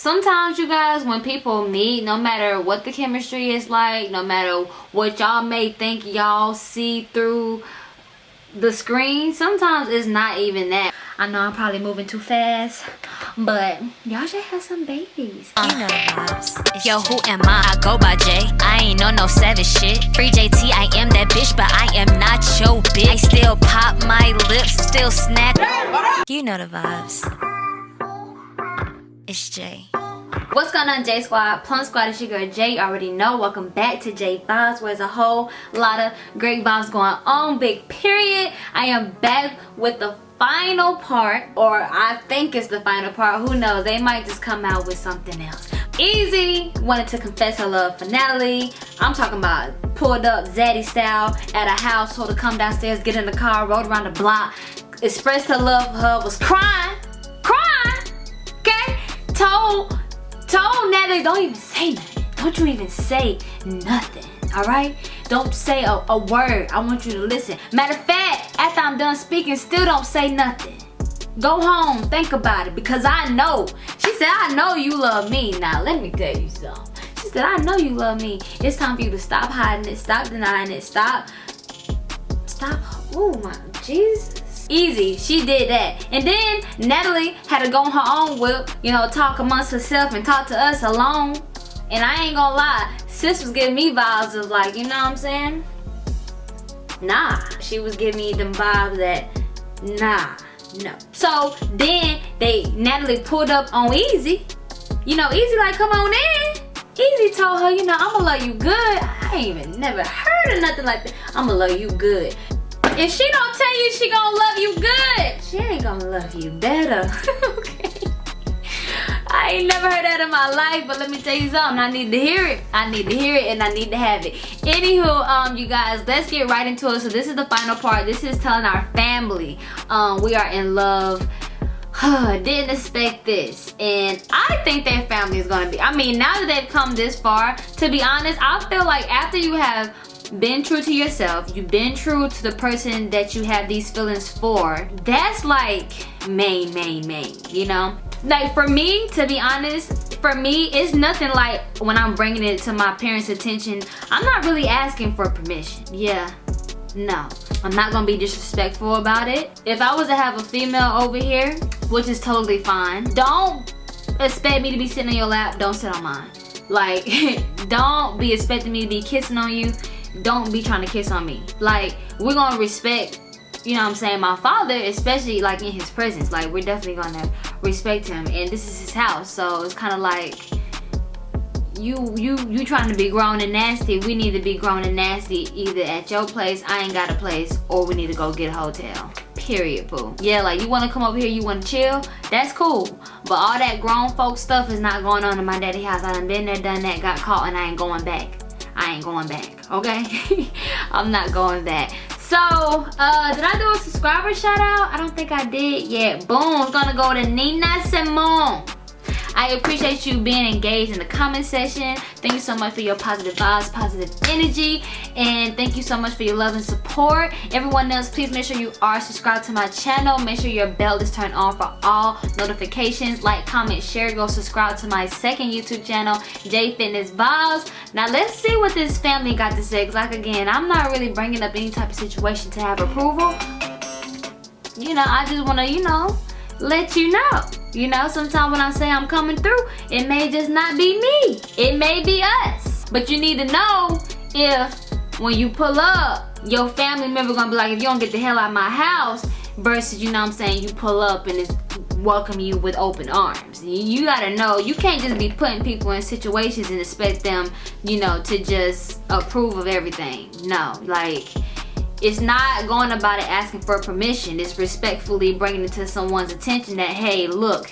sometimes you guys when people meet no matter what the chemistry is like no matter what y'all may think y'all see through the screen sometimes it's not even that. I know i'm probably moving too fast but y'all should have some babies. You know the vibes yo who am i? I go by jay. I ain't no no savage shit. Free jt i am that bitch but i am not your bitch. I still pop my lips still snack you know the vibes. It's jay What's going on J Squad? Plum Squad is your girl Jay. You already know. Welcome back to J Vibes where there's a whole lot of great vibes going on. Big period. I am back with the final part or I think it's the final part. Who knows? They might just come out with something else. Easy wanted to confess her love for Natalie. I'm talking about pulled up Zaddy style at a house, told her to come downstairs, get in the car, rode around the block, expressed her love for her, was crying, crying, okay? Told told Natalie, don't even say nothing. Don't you even say nothing, all right? Don't say a, a word. I want you to listen. Matter of fact, after I'm done speaking, still don't say nothing. Go home, think about it, because I know. She said, I know you love me. Now, let me tell you something. She said, I know you love me. It's time for you to stop hiding it, stop denying it, stop, stop, oh my, Jesus easy. She did that. And then natalie had to go on her own whip you know talk amongst herself and talk to us alone. And i ain't gonna lie sis was giving me vibes of like you know what i'm saying? Nah she was giving me them vibes that nah no. So then they natalie pulled up on easy. You know easy like come on in. Easy told her you know i'ma love you good. I ain't even never heard of nothing like that. I'ma love you good if she don't tell you she gonna love you good, she ain't gonna love you better. okay. I ain't never heard that in my life, but let me tell you something. I need to hear it. I need to hear it and I need to have it. Anywho, um, you guys, let's get right into it. So this is the final part. This is telling our family um, we are in love. didn't expect this and i think their family is going to be i mean now that they've come this far to be honest i feel like after you have been true to yourself. You've been true to the person that you have these feelings for. That's like main main main you know? Like for me to be honest for me it's nothing like when i'm bringing it to my parents attention. I'm not really asking for permission. Yeah. No. I'm not gonna be disrespectful about it. If i was to have a female over here which is totally fine don't expect me to be sitting on your lap. Don't sit on mine. Like don't be expecting me to be kissing on you don't be trying to kiss on me. Like we're gonna respect you know what i'm saying my father especially like in his presence. Like we're definitely gonna respect him and this is his house so it's kind of like you you you trying to be grown and nasty. We need to be grown and nasty either at your place i ain't got a place or we need to go get a hotel. Period boo. Yeah like you want to come over here you want to chill that's cool. But all that grown folk stuff is not going on in my daddy house. I done been there done that got caught and i ain't going back I ain't going back, okay? I'm not going back. So, uh, did I do a subscriber shout out? I don't think I did yet. Boom, it's gonna go to Nina Simone. I appreciate you being engaged in the comment section. Thank you so much for your positive vibes, positive energy, and thank you so much for your love and support. Everyone else, please make sure you are subscribed to my channel. Make sure your bell is turned on for all notifications. Like, comment, share, go subscribe to my second YouTube channel, J Fitness Vibes. Now, let's see what this family got to say. Like, again, I'm not really bringing up any type of situation to have approval. You know, I just want to, you know, let you know. You know, sometimes when I say I'm coming through, it may just not be me. It may be us. But you need to know if when you pull up, your family member gonna be like, if you don't get the hell out of my house, versus, you know I'm saying, you pull up and it's welcome you with open arms. You gotta know, you can't just be putting people in situations and expect them, you know, to just approve of everything. No, like, it's not going about it asking for permission it's respectfully bringing it to someone's attention that hey look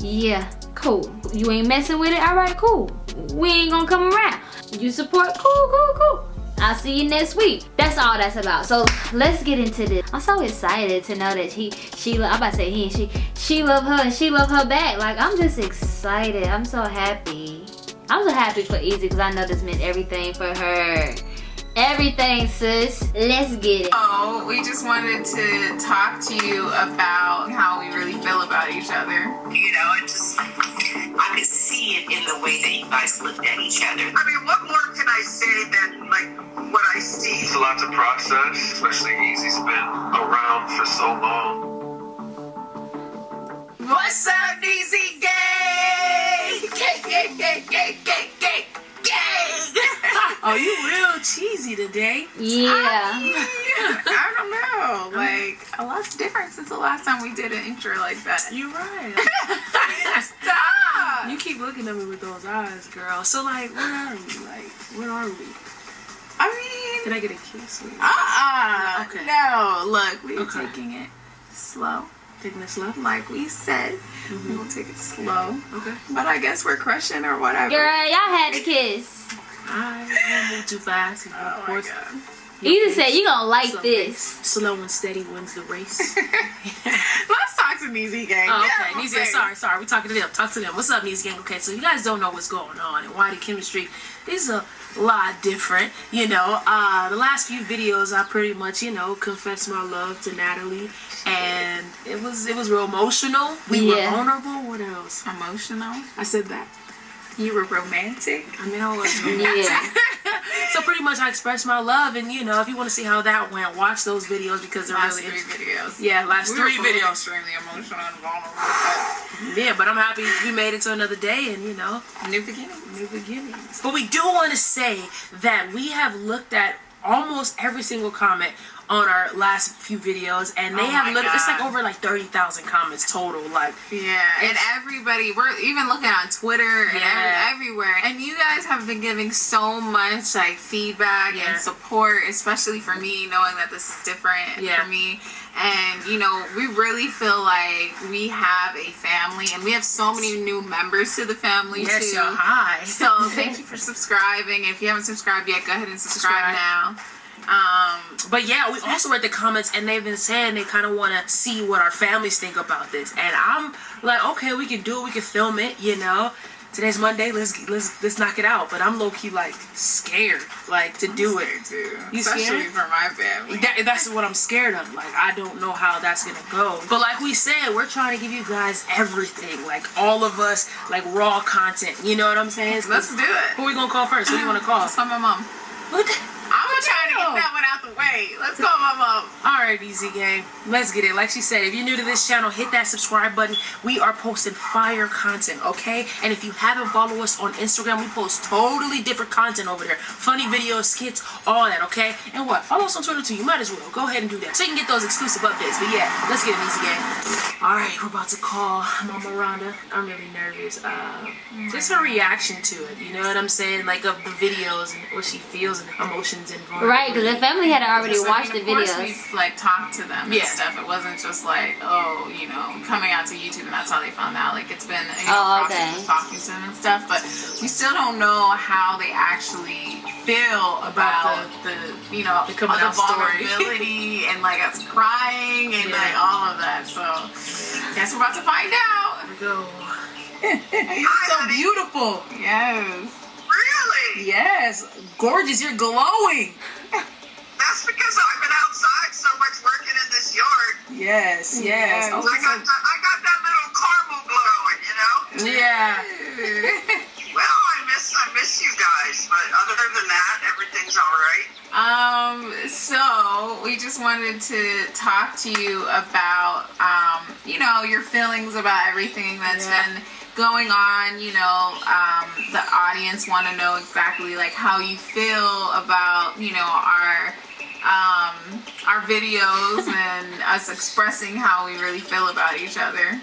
yeah cool you ain't messing with it all right cool we ain't gonna come around you support cool cool cool I'll see you next week. That's all that's about. So let's get into this. I'm so excited to know that he, she, I'm about to say he and she, she love her and she love her back. Like I'm just excited. I'm so happy. I'm so happy for Easy because I know this meant everything for her everything sis let's get it oh we just wanted to talk to you about how we really feel about each other you know I just, I could see it in the way that you guys looked at each other. I mean, what more can I say than like what I see? It's a lot to process, especially Easy's been around for so long. What's up, Easy Gang? Oh, you real cheesy today. Yeah. I don't know. Like, a lot's different since the last time we did an intro like that. You're right. Stop. you keep looking at me with those eyes, girl. So like, where are we? Like, where are we? I mean, Can I get a kiss? with you? uh-uh. Okay. No, look, we're Okay. taking it slow. Taking this love. Like we said, we mm-hmm. will take it slow. Okay. But I guess we're crushing or whatever. Girl, y'all had a kiss. I won't move too fast. and Oh of course, god. You just said you gonna like this. Slow and steady wins the race. Let's talk to Neezy Gang. Oh, okay. on Neezy, sorry, sorry. We're talking to them. Talk to them. What's up, Neezy Gang? Okay, so you guys don't know what's going on and why the chemistry is a lot different. You know, uh, the last few videos, I pretty much, you know, confessed my love to Natalie, and it was it was real emotional. We Yeah. were vulnerable. What else? Emotional. I said that. You were romantic. I mean, I was Yeah. so pretty much I expressed my love, and you know, if you want to see how that went, watch those videos because they're Last really three videos. yeah, last We three were both videos. extremely emotional and vulnerable. but Yeah, but I'm happy we made it to another day, and you know, New beginning. new beginnings. But we do want to say that we have looked at almost every single comment on our last few videos, and they Oh have looked. It's like over like thirty thousand comments total. Like, Yeah, and everybody, we're even looking on Twitter and every, everywhere. And you guys have been giving so much like feedback Yeah. and support, especially for me, knowing that this is different Yeah. for me. And you know, we really feel like we have a family, and we have so many new members to the family yes, too. hi. So thank you for subscribing. If you haven't subscribed yet, go ahead and subscribe, Subscribe. now. Um, But yeah, we also read the comments and they've been saying they kind of want to see what our families think about this. And I'm like, okay, we can do it. We can film it. You know, today's Monday. Let's let's let's knock it out. But I'm low key like scared, like to do it. too, You especially scared? for my family. That, that's what I'm scared of. Like, I don't know how that's gonna go. But like we said, we're trying to give you guys everything. Like all of us, like raw content. You know what I'm saying? Let's do it. Who we gonna call first? Who do you want to call? Let's call my mom. What the- I'm gonna try to hell? get that one out the way. Let's call my mom. All right, Easy Gang. Let's get it. Like she said, if you're new to this channel, hit that subscribe button. We are posting fire content, okay? And if you haven't followed us on Instagram, we post totally different content over there. Funny videos, skits, all that, okay? And what? Follow us on Twitter too. You might as well. Go ahead and do that. So you can get those exclusive updates. But yeah, let's get it, Easy Gang. All right, we're about to call Mama Rhonda. I'm really nervous. Uh, just her reaction to it. You know what I'm saying? Like of the videos and what she feels and emotions and Right, because the family had already watched mean, the of course. We've like talked to them and stuff. It wasn't just like, oh, you know, coming out to YouTube and that's how they found out. Like it's been you know, Oh, process okay. of talking to them and stuff. But we still don't know how they actually feel about, the, you know, the coming the out story. vulnerability and like us crying and Yeah. like all of that. So guess we're about to find out. Here we go. You're so beautiful. Yes. Really? Yes, gorgeous. You're glowing. That's because I've been outside so much working in this yard. Yes, yes. Yes. Oh, I got that, I got that little caramel glowing, you know. yeah. Well, I miss I miss you guys, but other than that, everything's all right. Um, so we just wanted to talk to you about, um, you know, your feelings about everything that's Yeah. been going on. You know, um, the audience want to know exactly like how you feel about, you know, our um, our videos and us expressing how we really feel about each other.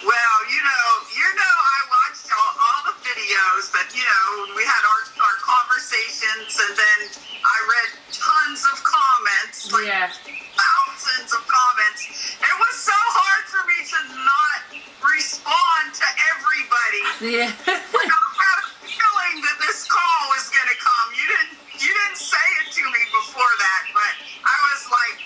Well, you know, you know, I watched all, all the videos, but you know, we had our our conversations, and then I read tons of comments, like Yeah. Thousands of comments. It was so hard for me to not respond to everybody. Yeah. I had a feeling that this call was gonna come. You didn't you didn't say it to me before that, but I was like,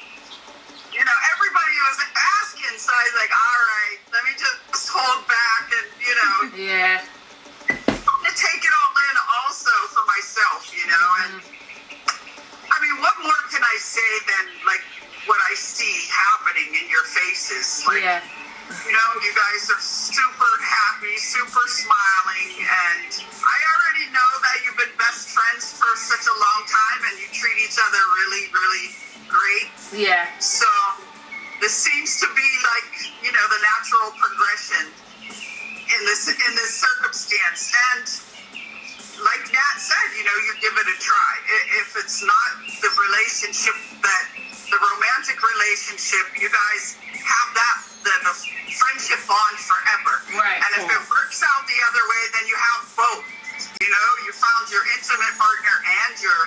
you know, everybody was asking, so I was like, all right, let me just hold back and you know, yeah. Then you have both. You know, you found your intimate partner and your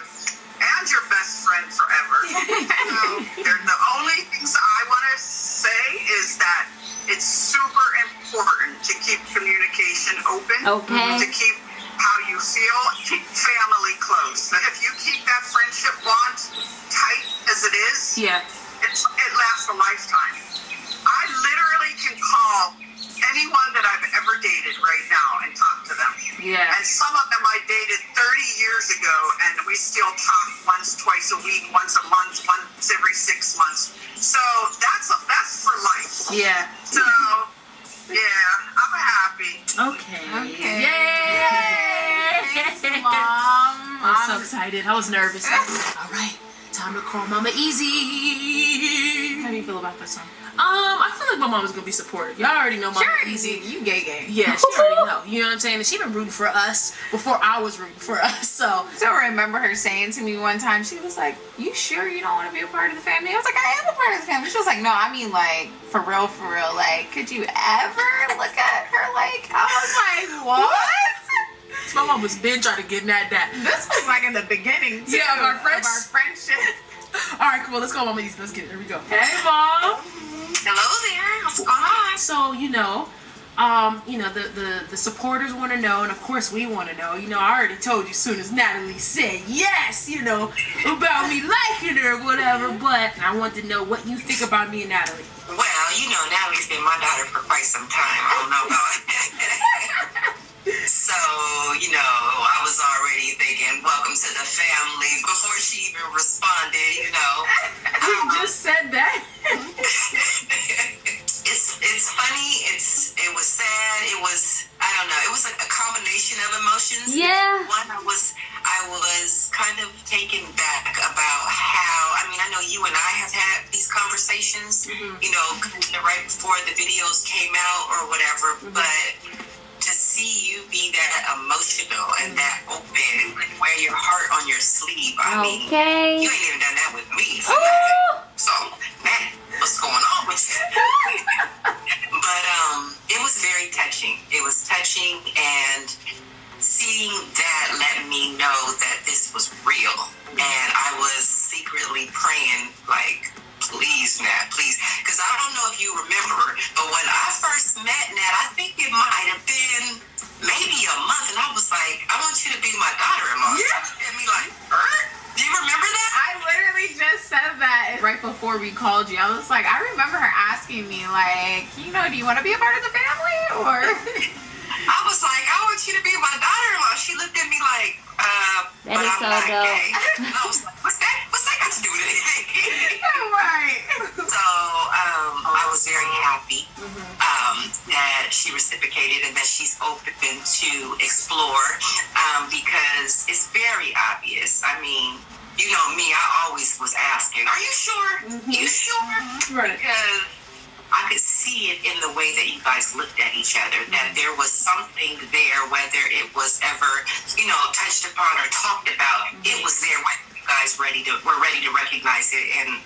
and your best friend forever. so they're the only things I want to say is that it's super important to keep communication open. Okay. To keep how you feel, keep family close. If you keep that friendship bond tight as it is, Yeah. So excited. I was nervous. All right, time to call Mama Easy. How do you feel about this one? Um, I feel like my mom's gonna be supportive. Y'all already know Mama Sure, Easy. You gay gay. Yeah, she already know. You know what I'm saying? And she been rooting for us before I was rooting for us. So So I remember her saying to me one time, she was like, "You sure you don't want to be a part of the family?" I was like, "I am a part of the family." She was like, "No, I mean like for real, for real. Like, could you ever look at her like?" I was like, "What?" My mom was been trying to get mad at that. This was like in the beginning too, Yeah, of our of our friendship. All right, come on, let's go, Mama Easy. Let's get it. Here we go. Hey, mom. Hello there. What's going on? So you know, um, you know the the the supporters want to know, and of course we want to know. You know, I already told you as soon as Natalie said yes, you know, about me liking her, or whatever. But I want to know what you think about me and Natalie. Well, you know, Natalie's been my daughter for quite some time. I don't know about So, you know, I was already thinking, welcome to the family before she even responded, you know. You just said that. it's it's funny, it's it was sad, it was I don't know, it was like a combination of emotions. Yeah. One I was I was kind of taken back about how I mean I know you and I have had these conversations, mm-hmm. you know, right before the videos came out or whatever, mm-hmm. but to see you be that emotional and that open and wear your heart on your sleeve, I mean Okay. you ain't even done that with me. Ooh. So, man, what's going on with you? but um, it was very touching. It was touching, and seeing that let me know that this was real. And I was secretly praying, like, please, Nat, please. Because I don't know if you remember, right before we called you. I was like, I remember her asking me, like, you know, do you want to be a part of the family? Or I was like, I want you to be my daughter-in-law. She looked at me like, uh, That but is I'm so not dope. Open to explore um, because it's very obvious. I mean, you know me, I always was asking, are you sure? You sure? Right. because I could see it in the way that you guys looked at each other, that there was something there, whether it was ever, you know, touched upon or talked about, it was there when you guys ready to were ready to recognize it and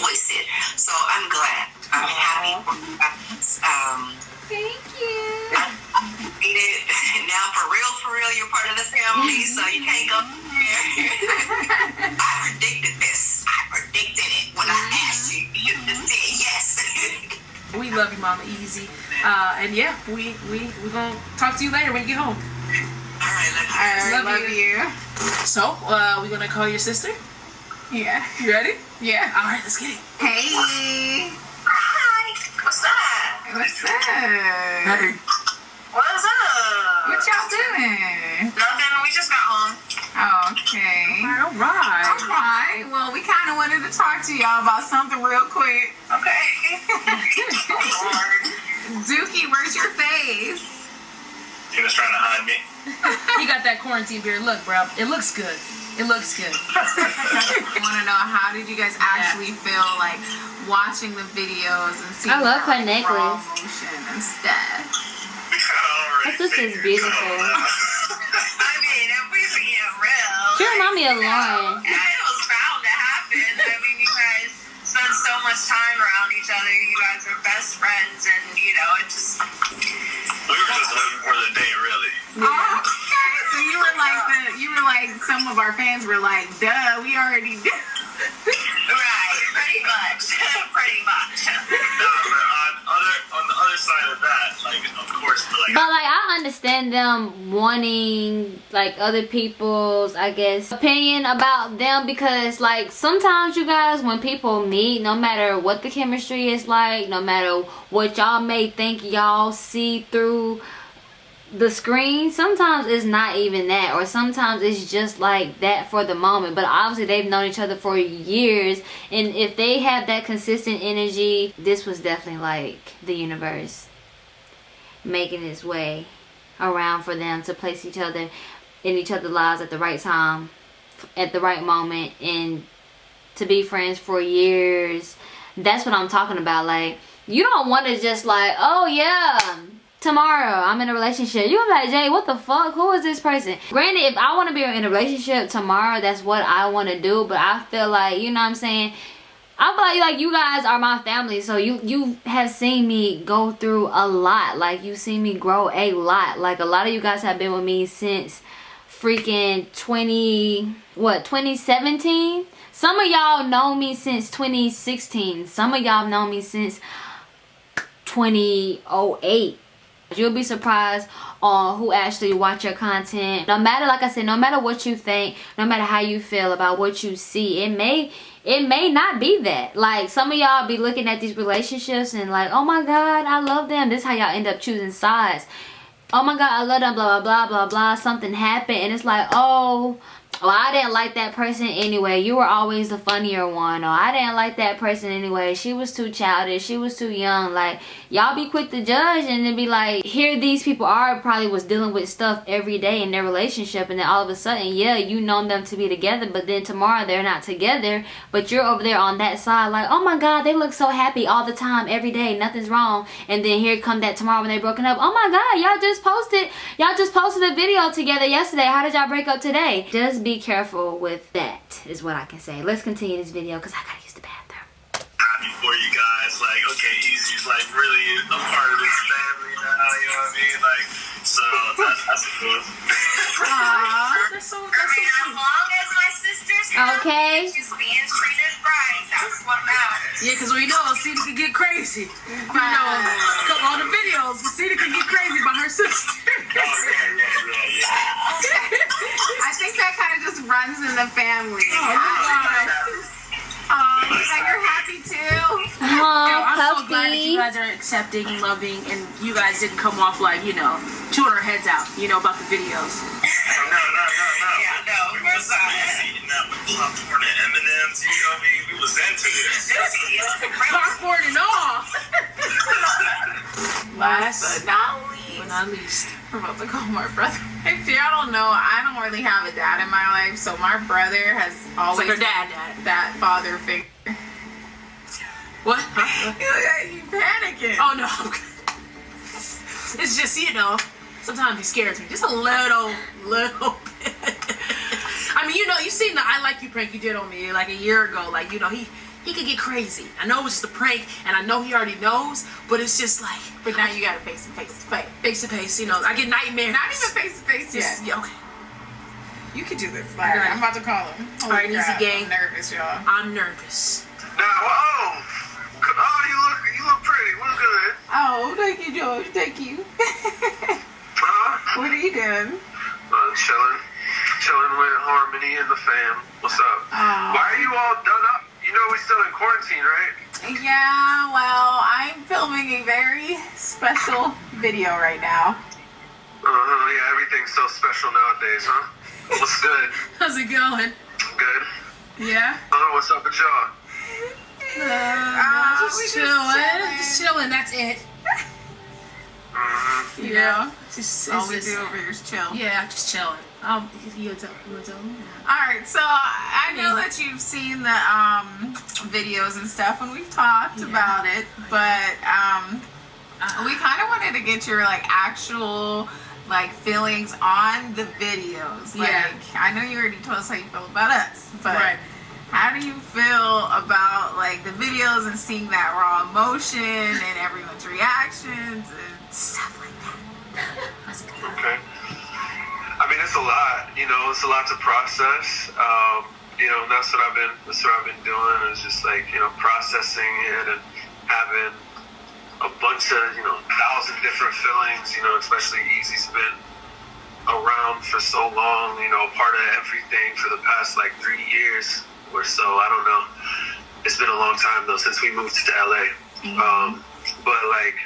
voice it. So I'm glad. I'm happy for you guys. Um Thank you. I made it now for real, for real, you're part of the family, so you can't go there. I predicted this. I predicted it when I asked you. You just said yes. We love you, Mama Easy. Uh, and yeah, we we we gonna talk to you later when you get home. All right, let's I Love love, you. So, uh, we gonna call your sister. Yeah. You ready? Yeah. All right, let's get it. Hey. Hi. What's up? What's up? Hey. What's up? What y'all doing? Nothing. We just got home. Oh, okay. All right. All right. Well, we kind of wanted to talk to y'all about something real quick. Okay. Dookie, where's your face? He was trying to hide me. He got that quarantine beard. Look, bro, it looks good. It looks good. I want to know how did you guys actually feel like watching the videos and seeing I love her like, necklace. raw emotion and stuff? Her sister's beautiful. I mean, if we being real, She remind me of Lauren. yeah, it was bound to happen. I mean, you guys spend so much time around each other. You guys are best friends, and you know, it just. We were just looking for the day, really. Oh, okay. So you were like the you were like some of our fans were like, duh, we already them wanting like other people's I guess opinion about them because like sometimes you guys when people meet no matter what the chemistry is like no matter what y'all may think y'all see through the screen sometimes it's not even that or sometimes it's just like that for the moment. But obviously they've known each other for years and if they have that consistent energy this was definitely like the universe making its way around for them to place each other in each other's lives at the right time at the right moment and to be friends for years. That's what i'm talking about. Like you don't want to just like oh yeah tomorrow i'm in a relationship. You're like jay what the fuck? Who is this person? Granted if i want to be in a relationship tomorrow that's what i want to do but i feel like you know what i'm saying I feel like, like you guys are my family, so you you have seen me go through a lot. Like you seen me grow a lot. Like a lot of you guys have been with me since freaking 20 what 2017. Some of y'all know me since 2016. Some of y'all know me since 2008. You'll be surprised on who actually watch your content. No matter, like I said, no matter what you think, no matter how you feel about what you see, it may it may not be that. Like some of y'all be looking at these relationships and like, oh my god, I love them. This is how y'all end up choosing sides. Oh my god, I love them, blah blah blah blah blah. Something happened and it's like, oh well, I didn't like that person anyway. You were always the funnier one. Or I didn't like that person anyway. She was too childish. She was too young. Like, y'all be quick to judge and then be like, here these people are probably was dealing with stuff every day in their relationship. And then all of a sudden, yeah, you know them to be together. But then tomorrow they're not together. But you're over there on that side like, oh my God, they look so happy all the time, every day. Nothing's wrong. And then here come that tomorrow when they broken up. Oh my God, y'all just posted, y'all just posted a video together yesterday. How did y'all break up today? Just be careful with that is what I can say. Let's continue this video because I gotta use the bathroom. you guys. Like, okay, Easy's like really a part of this family now. You know what I mean? Like, so that's that's cool. That's so, I that's so as long as my sister's Okay. she's being treated right. That's what matters. Yeah, because we know Cedar can get crazy. You know, come on the videos, Cedar can get crazy by her sister. Oh yeah, yeah, yeah, yeah. I think that kind of just runs in the family. Oh, God. Oh, that you're happy too. Yo, Oh, I'm so glad that puppy. you guys are accepting, loving, and you guys didn't come off like, you know, chewing our heads out, you know, about the videos. No, no, no, no. Yeah, no, We we're sorry. eating that with popcorn and M&M's. You know, we, we was into this. Popcorn and all. Last but not But least, not least. I'm about to call my brother. If y'all don't know, I don't really have a dad in my life, so my brother has always like dad, dad. that father figure. What? Huh? You you panicking. Oh, no. It's just, you know, sometimes he scares me. Just a little, little bit. I mean, you know, you seen the I Like You prank you did on me like a year ago. Like, you know, he he could get crazy. I know it's just a prank, and I know he already knows, but it's just like, But now you gotta face him face to face. face to face, you know, I get nightmares. Not even face to face yet. Just, yeah, okay. You can do this. All right. I'm about to call him. Holy All right, easy crap, gang. I'm nervous, y'all. I'm nervous. Now, oh, oh, you look, you look pretty. What's good? Oh, thank you, George. Thank you. Huh? what are you doing? Uh, chilling, chilling with Harmony and the fam. What's up? Oh. Why are you all done up? You know we still in quarantine, right? Yeah, well, I'm filming a very special video right now. Uh huh. Yeah, everything's so special nowadays, huh? What's good? How's it going? Good. Yeah? Uh, what's up with y'all? Uh, Uh, just just chilling. chilling. Just chilling. That's it. You know, Just, all we just- do over here is chill. yeah, just chilling. Um, you gonna tell, you gonna tell me? All right, so I know that you've seen the um, videos and stuff, and we've talked Yeah. about it, but um, we kind of wanted to get your like actual like feelings on the videos. Like, Yeah. I know you already told us how you feel about us, but Right. how do you feel about like the videos and seeing that raw emotion and everyone's reactions and stuff like that? Okay. It's a lot. You know, it's a lot to process. Um, you know, that's what I've been. That's what I've been doing. Is just like you know, processing it and having a bunch of you know, thousand different feelings. You know, especially Easy's been around for so long. You know, part of everything for the past like three years or so. I don't know. It's been a long time though since we moved to LA. Um, but like,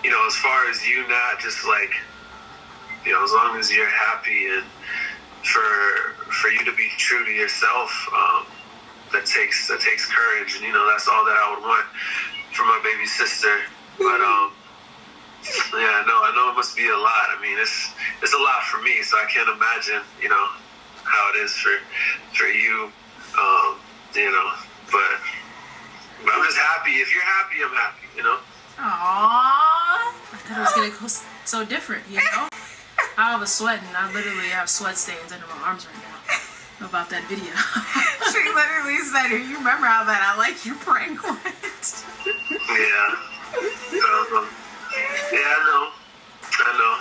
you know, as far as you not just like you know, as long as you're happy and for for you to be true to yourself, um, that takes that takes courage, and you know that's all that I would want for my baby sister. But um, yeah, no, I know it must be a lot. I mean, it's it's a lot for me, so I can't imagine, you know, how it is for for you, um, you know. But but I'm just happy. If you're happy, I'm happy. You know. Aww. I thought it was gonna go so different, you know? I was sweating. I literally have sweat stains under my arms right now about that video. She literally said, "You remember how that I like you prank went?" Yeah. Um, yeah, I know. I know.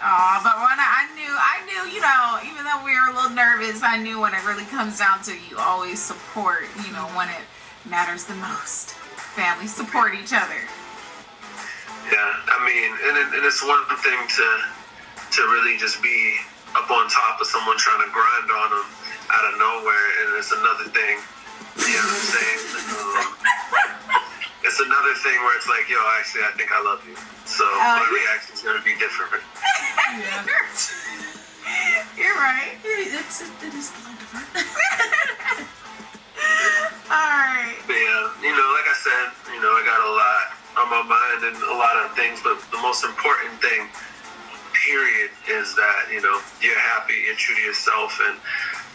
Aw, but when I, I knew, I knew, you know, even though we were a little nervous, I knew when it really comes down to you always support, you know, when it matters the most. Families support each other. Yeah, I mean, and, it, and it's one thing to to really just be up on top of someone trying to grind on them out of nowhere, and it's another thing. You know what I'm saying? Um, it's another thing where it's like, yo, actually, I think I love you. So my yeah. reaction's gonna be different. You're right. it's, it, is a little different. All right. But yeah, you know, like I said, you know, I got a lot on my mind and a lot of things, but the most important thing, period, is that you know you're happy, you're true to yourself, and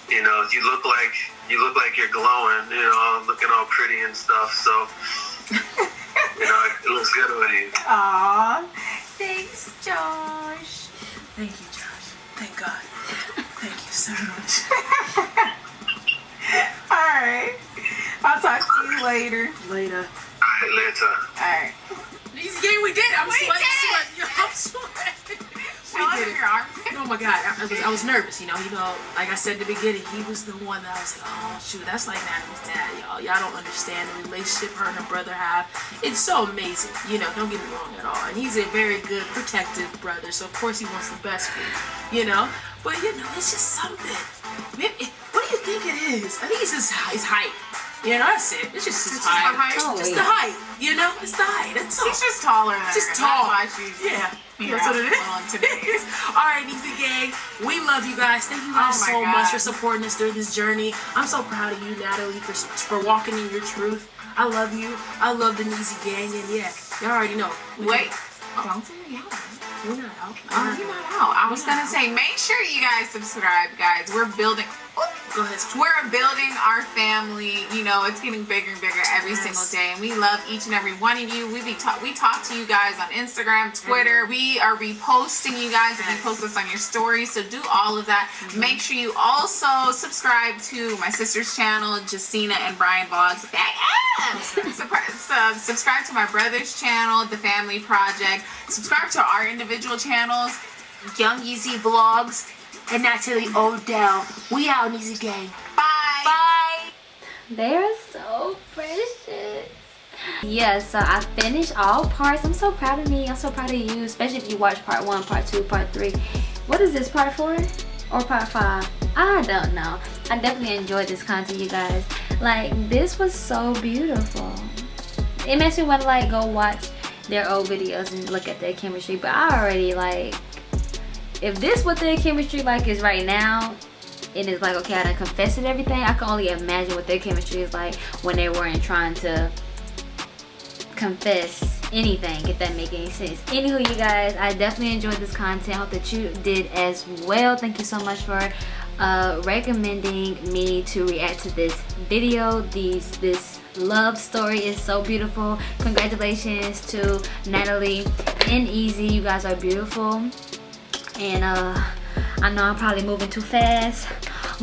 you know you look like you look like you're glowing, you know, looking all pretty and stuff. So you know, it looks good on you. Aw. Thanks, Josh. Thank you, Josh. Thank God. Thank you so much. All right. I'll talk to you later. Later. All right, later. All right. These game we did. I'm We sweating, did sweating. Yo, I'm sweating. Oh my god, I, was I was nervous, you know. You know, like I said at the beginning, he was the one that I was like, oh shoot, that's like Natalie's dad, y'all. Y'all don't understand the relationship her and her brother have. It's so amazing, you know. Don't get me wrong at all. And he's a very good, protective brother, so of course he wants the best for you, you know. But you know, it's just something. It- what do you think it is? I think it's his, his height. You know, that's it. It's just his It's just the height. height. It's just the height. You know, it's the height. That's all. He's just taller than Just tall. That's why she's Yeah, you that's what it a little is. intimidated. All right, Easy Gang, we love you guys. Thank you guys Oh my so much for supporting us through this journey. I'm so proud of you, Natalie, for for walking in your truth. I love you. I love the Easy Gang, and yeah, y'all already know. We Wait. can- oh, Don't say it out. we're not out. Oh, you're not out. I was gonna say, make sure you guys subscribe, guys. We're building. Go ahead. We're building our family. You know, it's getting bigger and bigger every Yes. single day, and we love each and every one of you. We be talk, we talk to you guys on Instagram, mm-hmm. Twitter. We are reposting you guys, and you post us on your stories. So do all of that. Mm-hmm. Make sure you also subscribe to my sister's channel, Justina and Brian Vlogs. Back up. Subscribe, sub- subscribe to my brother's channel, The Family Project. Subscribe to our individual channels, Young Easy Vlogs. And Natalie Odell. We out, Easy Gang. Bye. Bye. They're so precious. Yeah, so I finished all parts. I'm so proud of me. I'm so proud of you, especially if you watch part one, part two, part three. What is this, part four or part five? I don't know. I definitely enjoyed this content, you guys. Like, this was so beautiful. It makes me want to like go watch their old videos and look at their chemistry. But I already like, if this what their chemistry like is right now, and it's like okay I done confessed and everything I can only imagine what their chemistry is like when they weren't trying to confess anything if that make any sense. Anywho you guys i definitely enjoyed this content. Hope that you did as well. Thank you so much for uh, recommending me to react to this video. These this love story is so beautiful. Congratulations to natalie and easy. You guys are beautiful and uh i know i'm probably moving too fast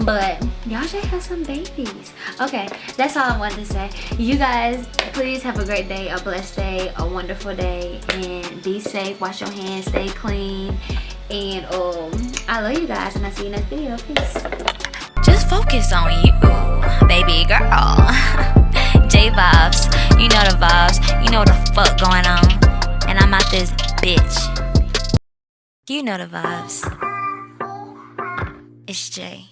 but y'all should have some babies okay that's all i wanted to say you guys please have a great day a blessed day a wonderful day and be safe wash your hands stay clean and um i love you guys and i'll see you next video peace Just focus on you, baby girl. J vibes, you know the vibes, you know the fuck going on. And I'm out this bitch. Do you know the vibes. It's Jay.